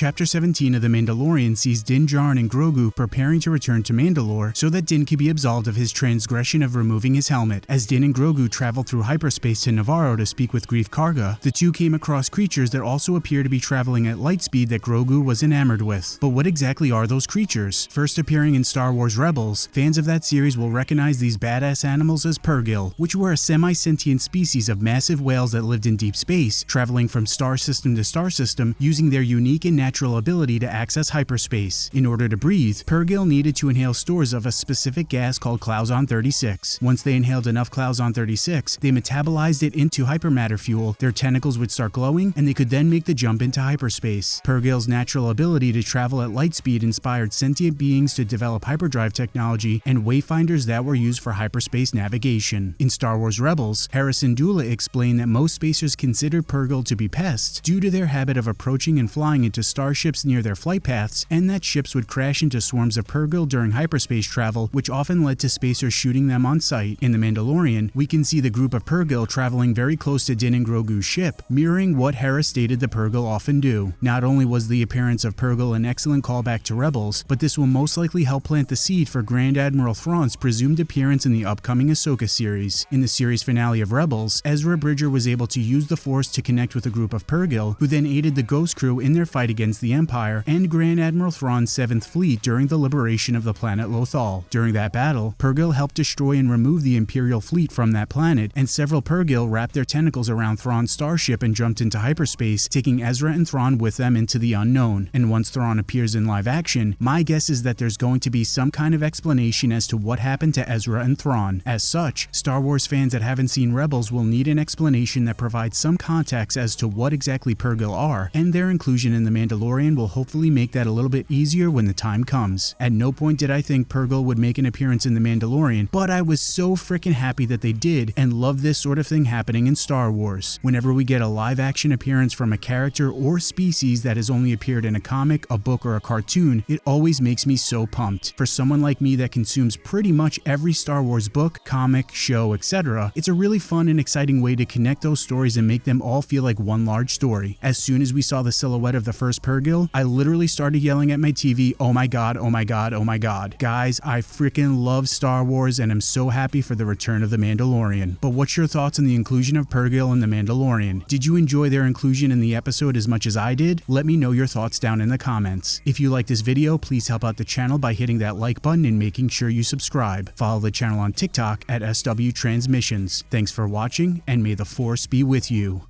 Chapter 17 of The Mandalorian sees Din Djarin and Grogu preparing to return to Mandalore so that Din can be absolved of his transgression of removing his helmet. As Din and Grogu travel through hyperspace to Nevarro to speak with Greef Karga, the two came across creatures that also appear to be traveling at light speed that Grogu was enamored with. But what exactly are those creatures? First appearing in Star Wars Rebels, fans of that series will recognize these badass animals as Purrgil, which were a semi-sentient species of massive whales that lived in deep space, traveling from star system to star system using their unique and natural ability to access hyperspace. In order to breathe, Purrgil needed to inhale stores of a specific gas called Clouzon 36. Once they inhaled enough Clouzon 36, they metabolized it into hypermatter fuel, their tentacles would start glowing, and they could then make the jump into hyperspace. Purrgil's natural ability to travel at light speed inspired sentient beings to develop hyperdrive technology and wayfinders that were used for hyperspace navigation. In Star Wars Rebels, Hera Syndulla explained that most spacers considered Purrgil to be pests due to their habit of approaching and flying into starships near their flight paths, and that ships would crash into swarms of Purrgil during hyperspace travel, which often led to spacers shooting them on sight. In The Mandalorian, we can see the group of Purrgil traveling very close to Din and Grogu's ship, mirroring what Hera stated the Purrgil often do. Not only was the appearance of Purrgil an excellent callback to Rebels, but this will most likely help plant the seed for Grand Admiral Thrawn's presumed appearance in the upcoming Ahsoka series. In the series finale of Rebels, Ezra Bridger was able to use the Force to connect with a group of Purrgil, who then aided the Ghost Crew in their fight against the Empire and Grand Admiral Thrawn's 7th Fleet during the liberation of the planet Lothal. During that battle, Purrgil helped destroy and remove the Imperial fleet from that planet, and several Purrgil wrapped their tentacles around Thrawn's starship and jumped into hyperspace, taking Ezra and Thrawn with them into the unknown. And once Thrawn appears in live action, my guess is that there's going to be some kind of explanation as to what happened to Ezra and Thrawn. As such, Star Wars fans that haven't seen Rebels will need an explanation that provides some context as to what exactly Purrgil are, and their inclusion in The Mandalorian will hopefully make that a little bit easier when the time comes. At no point did I think Purrgil would make an appearance in The Mandalorian, but I was so freaking happy that they did and love this sort of thing happening in Star Wars. Whenever we get a live action appearance from a character or species that has only appeared in a comic, a book, or a cartoon, it always makes me so pumped. For someone like me that consumes pretty much every Star Wars book, comic, show, etc., it's a really fun and exciting way to connect those stories and make them all feel like one large story. As soon as we saw the silhouette of the first Purrgil, I literally started yelling at my TV, oh my god, oh my god, oh my god. Guys, I freaking love Star Wars and am so happy for the return of The Mandalorian. But what's your thoughts on the inclusion of Purrgil in The Mandalorian? Did you enjoy their inclusion in the episode as much as I did? Let me know your thoughts down in the comments. If you like this video, please help out the channel by hitting that like button and making sure you subscribe. Follow the channel on TikTok at SW Transmissions. Thanks for watching and may the force be with you.